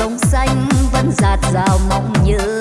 sông xanh vẫn dạt dào mong nhớ.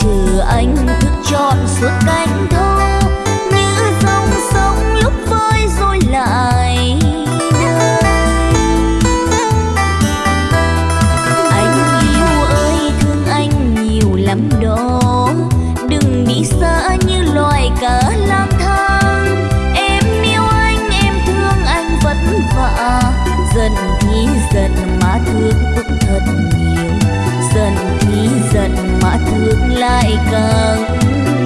trừ anh thức chọn suốt cánh đôi ngược lại càng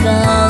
ca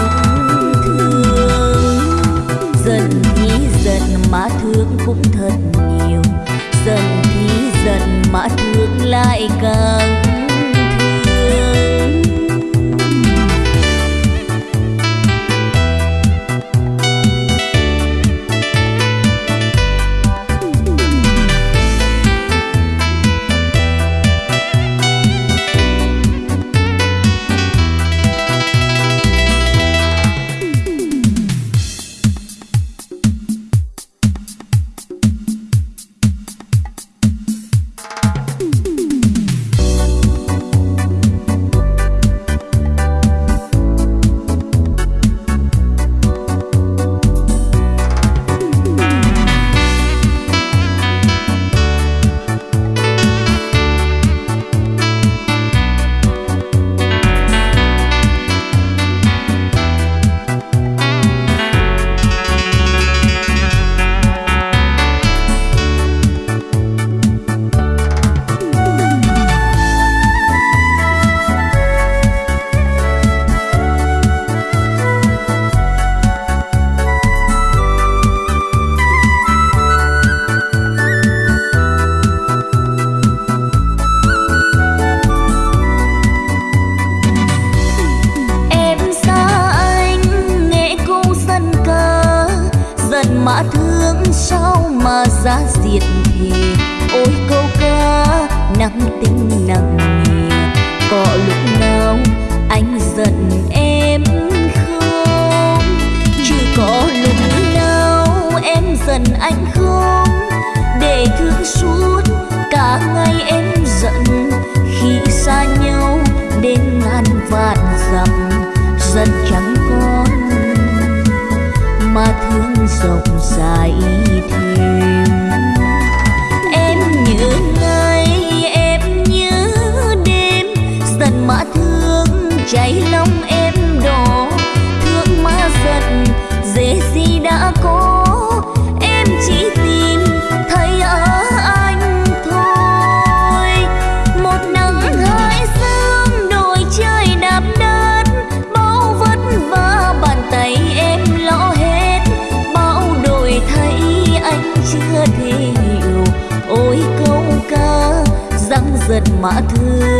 mà thương